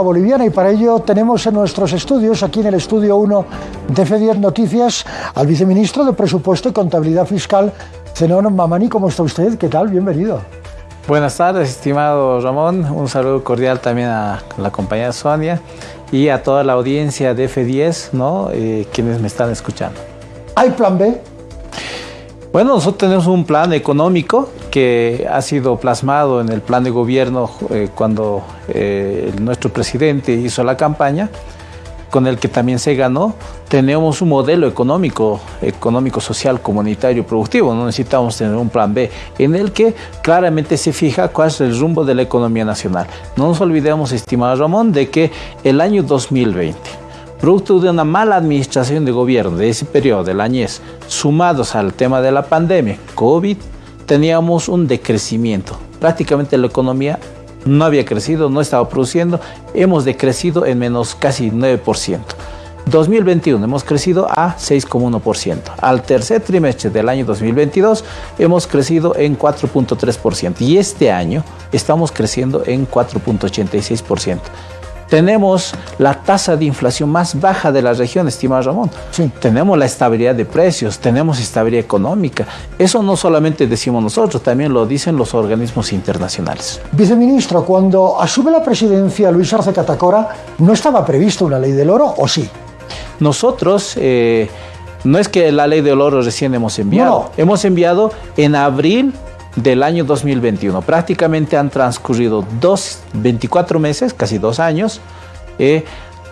boliviana y para ello tenemos en nuestros estudios, aquí en el estudio 1 de F10 Noticias, al viceministro de Presupuesto y Contabilidad Fiscal, Zenón Mamani. ¿Cómo está usted? ¿Qué tal? Bienvenido. Buenas tardes, estimado Ramón. Un saludo cordial también a la compañera Sonia y a toda la audiencia de F10, ¿no? Eh, quienes me están escuchando. ¿Hay plan B? Bueno, nosotros tenemos un plan económico que ha sido plasmado en el plan de gobierno eh, cuando eh, nuestro presidente hizo la campaña, con el que también se ganó. Tenemos un modelo económico, económico, social, comunitario, productivo. No necesitamos tener un plan B en el que claramente se fija cuál es el rumbo de la economía nacional. No nos olvidemos, estimado Ramón, de que el año 2020 producto de una mala administración de gobierno de ese periodo del añez, sumados al tema de la pandemia, COVID, teníamos un decrecimiento. Prácticamente la economía no había crecido, no estaba produciendo, hemos decrecido en menos casi 9%. 2021 hemos crecido a 6,1%. Al tercer trimestre del año 2022 hemos crecido en 4.3% y este año estamos creciendo en 4.86% tenemos la tasa de inflación más baja de la región, estimado Ramón. Sí. Tenemos la estabilidad de precios, tenemos estabilidad económica. Eso no solamente decimos nosotros, también lo dicen los organismos internacionales. Viceministro, cuando asume la presidencia Luis Arce Catacora, ¿no estaba prevista una ley del oro o sí? Nosotros... Eh, no es que la ley del oro recién hemos enviado. Hemos enviado en abril del año 2021. Prácticamente han transcurrido dos, 24 meses, casi dos años, eh,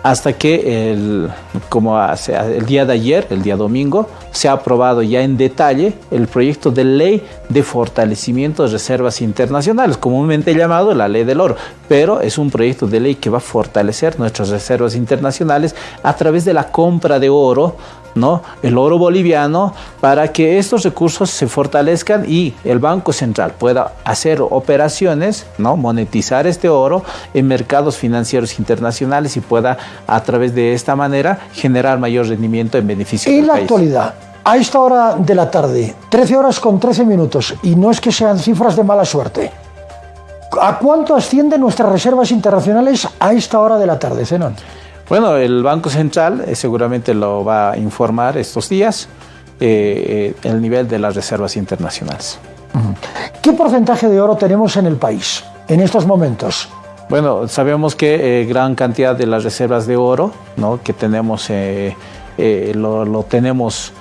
hasta que el, como el día de ayer, el día domingo, se ha aprobado ya en detalle el proyecto de ley de fortalecimiento de reservas internacionales, comúnmente llamado la ley del oro, pero es un proyecto de ley que va a fortalecer nuestras reservas internacionales a través de la compra de oro ¿no? el oro boliviano para que estos recursos se fortalezcan y el Banco Central pueda hacer operaciones, ¿no? monetizar este oro en mercados financieros internacionales y pueda a través de esta manera generar mayor rendimiento en beneficio en la actualidad, a esta hora de la tarde, 13 horas con 13 minutos, y no es que sean cifras de mala suerte, ¿a cuánto ascienden nuestras reservas internacionales a esta hora de la tarde, Zenón? Bueno, el Banco Central eh, seguramente lo va a informar estos días eh, eh, el nivel de las reservas internacionales. ¿Qué porcentaje de oro tenemos en el país en estos momentos? Bueno, sabemos que gran cantidad de las reservas de oro ¿no? que tenemos lo, lo, tenemos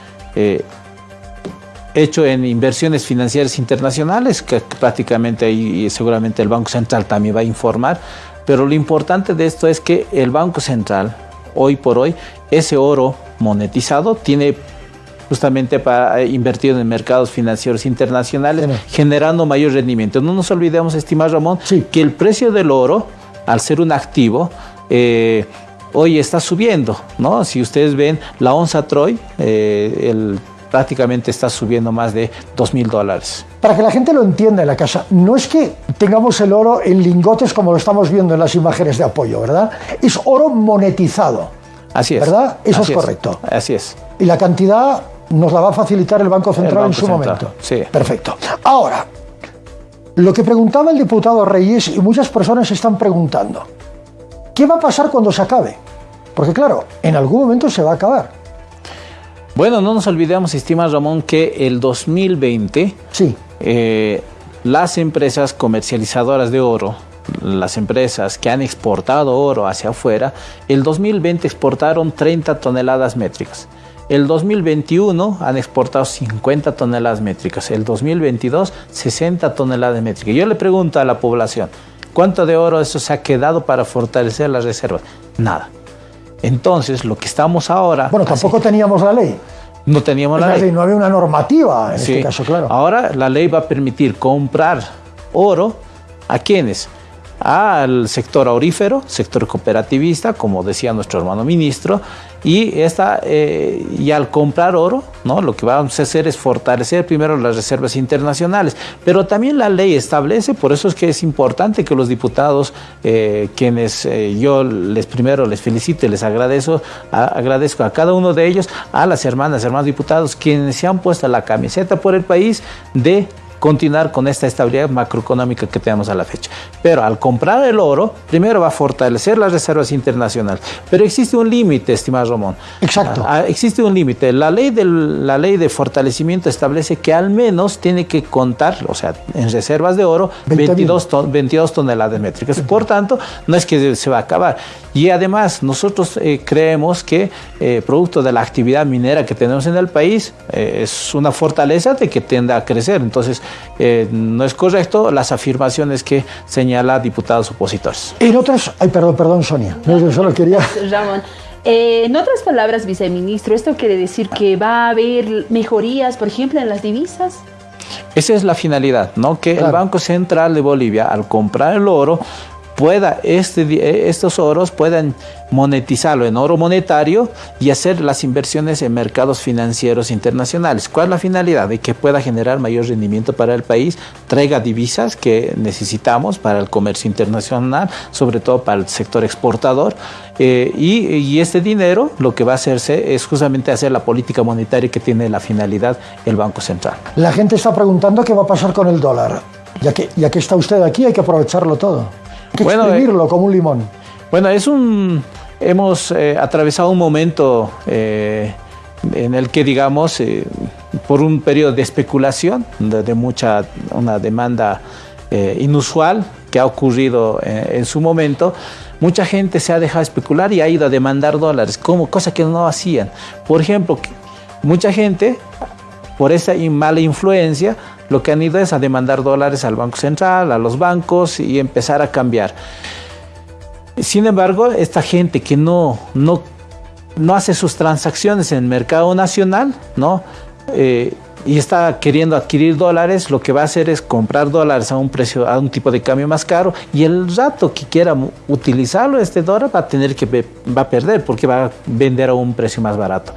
hecho en inversiones financieras internacionales, que prácticamente ahí seguramente el Banco Central también va a informar, pero lo importante de esto es que el Banco Central, hoy por hoy, ese oro monetizado tiene justamente para invertir en mercados financieros internacionales, generando mayor rendimiento. No nos olvidemos, estimado Ramón, que el precio del oro, al ser un activo, eh, hoy está subiendo, ¿no? Si ustedes ven la onza Troy, eh, el prácticamente está subiendo más de 2 mil dólares. Para que la gente lo entienda en la casa, no es que tengamos el oro en lingotes como lo estamos viendo en las imágenes de apoyo, ¿verdad? Es oro monetizado. Así es. ¿Verdad? Eso es correcto. Así es. Y la cantidad nos la va a facilitar el Banco Central en su momento. Sí. Perfecto. Ahora, lo que preguntaba el diputado Reyes y muchas personas están preguntando, ¿qué va a pasar cuando se acabe? Porque claro, en algún momento se va a acabar. Bueno, no nos olvidemos, estima Ramón, que el 2020 sí. Eh, las empresas comercializadoras de oro, las empresas que han exportado oro hacia afuera, el 2020 exportaron 30 toneladas métricas. El 2021 han exportado 50 toneladas métricas. El 2022 60 toneladas métricas. Yo le pregunto a la población, ¿cuánto de oro eso se ha quedado para fortalecer las reservas? Nada. Entonces, lo que estamos ahora... Bueno, tampoco teníamos la ley. No teníamos la ley. No había una normativa en este caso, claro. Ahora la ley va a permitir comprar oro a quienes al sector aurífero, sector cooperativista, como decía nuestro hermano ministro, y, esta, eh, y al comprar oro, ¿no? lo que vamos a hacer es fortalecer primero las reservas internacionales, pero también la ley establece, por eso es que es importante que los diputados, eh, quienes eh, yo les primero les felicito y les agradezco agradezco a cada uno de ellos, a las hermanas, hermanos diputados, quienes se han puesto la camiseta por el país de continuar con esta estabilidad macroeconómica que tenemos a la fecha. Pero al comprar el oro, primero va a fortalecer las reservas internacionales. Pero existe un límite, estimado Ramón. Exacto. Ah, existe un límite. La ley, de, la ley de fortalecimiento establece que al menos tiene que contar, o sea, en reservas de oro, 22, 22 toneladas métricas. Por tanto, no es que se va a acabar. Y además, nosotros eh, creemos que, eh, producto de la actividad minera que tenemos en el país, eh, es una fortaleza de que tienda a crecer. Entonces, no es correcto las afirmaciones que señala diputados opositores. En otras, ay, perdón, perdón, Sonia, yo solo quería. Ramón. en otras palabras, viceministro, ¿esto quiere decir que va a haber mejorías, por ejemplo, en las divisas? Esa es la finalidad, ¿no? Que el Banco Central de Bolivia, al comprar el oro, pueda este, eh, estos oros puedan monetizarlo en oro monetario y hacer las inversiones en mercados financieros internacionales. ¿Cuál es la finalidad? De que pueda generar mayor rendimiento para el país, traiga divisas que necesitamos para el comercio internacional, sobre todo para el sector exportador, eh, y, este dinero lo que va a hacerse es justamente hacer la política monetaria que tiene la finalidad el Banco Central. La gente está preguntando qué va a pasar con el dólar. Ya que, ya que está usted aquí, hay que aprovecharlo todo que bueno, exprimirlo como un limón. Bueno, es un, hemos eh, atravesado un momento eh, en el que, digamos, eh, por un periodo de especulación, de, mucha, una demanda inusual que ha ocurrido en su momento, mucha gente se ha dejado especular y ha ido a demandar dólares, como cosa que no hacían. Por ejemplo, mucha gente, por esa mala influencia, lo que han ido es a demandar dólares al Banco Central, a los bancos y empezar a cambiar. Sin embargo, esta gente que no, no, no hace sus transacciones en el mercado nacional, ¿no? Eh, y está queriendo adquirir dólares, lo que va a hacer es comprar dólares a un precio, a un tipo de cambio más caro, y el rato que quiera utilizarlo, este dólar va a tener que va a perder porque va a vender a un precio más barato.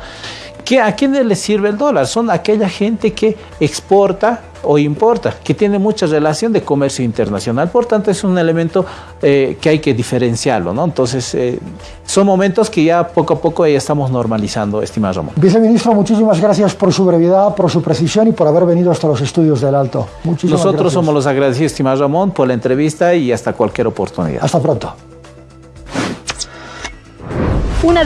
¿Qué, ¿A quiénes les sirve el dólar? Son aquella gente que exporta o importa, que tiene mucha relación de comercio internacional. Por tanto, es un elemento eh, que hay que diferenciarlo. ¿no? Entonces, eh, son momentos que ya poco a poco ya estamos normalizando, estimado Ramón. Viceministro, muchísimas gracias por su brevedad, por su precisión y por haber venido hasta los estudios del Alto. Muchísimas Nosotros somos los agradecidos, estimado Ramón, por la entrevista y hasta cualquier oportunidad. Hasta pronto. Una